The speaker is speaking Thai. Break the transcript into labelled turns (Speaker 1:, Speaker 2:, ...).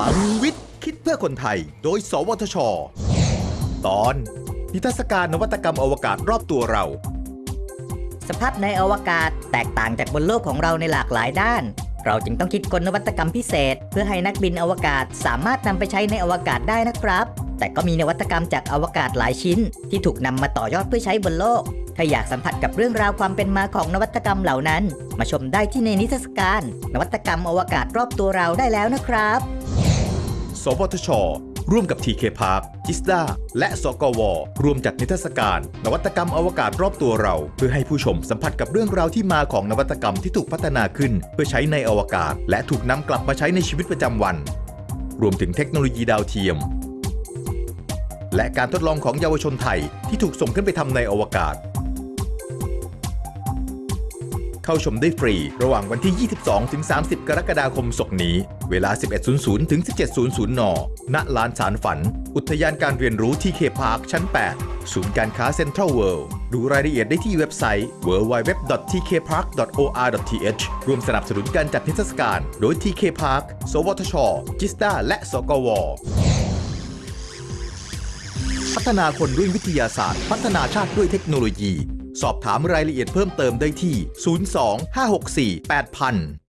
Speaker 1: ลังวิทย์ คิดเพื่อคนไทย โดย สวทช ตอน นิทรรศการนวัตกรรมอวกาศรอบตัวเรา
Speaker 2: สภาพในอวกาศแตกต่างจากบนโลกของเราในหลากหลายด้าน เราจึงต้องคิดกลนวัตกรรมพิเศษ เพื่อให้นักบินอวกาศสามารถนำไปใช้ในอวกาศได้นะครับ แต่ก็มีนวัตกรรมจากอวกาศหลายชิ้น ที่ถูกนำมาต่อยอดเพื่อใช้บนโลก ถ้าอยากสัมผัสกับเรื่องราวความเป็นมาของนวัตกรรมเหล่านั้น มาชมได้ที่ในนิทรรศการ นวัตกรรมอวกาศรอบตัวเราได้แล้วนะครับ
Speaker 1: สวทช ร่วมกับ TK Park จิสดาและสกว รวมจัดนิทรรศการ นวัตกรรมอวกาศรอบตัวเรา เพื่อให้ผู้ชมสัมผัสกับเรื่องราวที่มาของนวัตกรรมที่ถูกพัฒนาขึ้น เพื่อใช้ในอวกาศ และถูกนำกลับมาใช้ในชีวิตประจำวัน รวมถึงเทคโนโลยีดาวเทียม และการทดลองของเยาวชนไทยที่ถูกส่งขึ้นไปทำในอวกาศ เข้าชมได้ฟรี ระหว่างวันที่ 22 ถึง 30 กรกฎาคมศกนี้ เวลา 11.00 ถึง 17.00 น ณ ลานสารฝัน อุทยานการเรียนรู้ TK Park ชั้น 8 ศูนย์การค้าเซ็นทรัลเวิลด์ ดูรายละเอียดได้ที่เว็บไซต์ www.tkpark.or.th ร่วมสนับสนุนการจัดนิทรรศการ โดย TK Park สวทช GISTDA และ สกวพัฒนาคนด้วยวิทยาศาสตร์ พัฒนาชาติด้วยเทคโนโลยี สอบถามรายละเอียดเพิ่มเติมได้ที่ 02 564 8000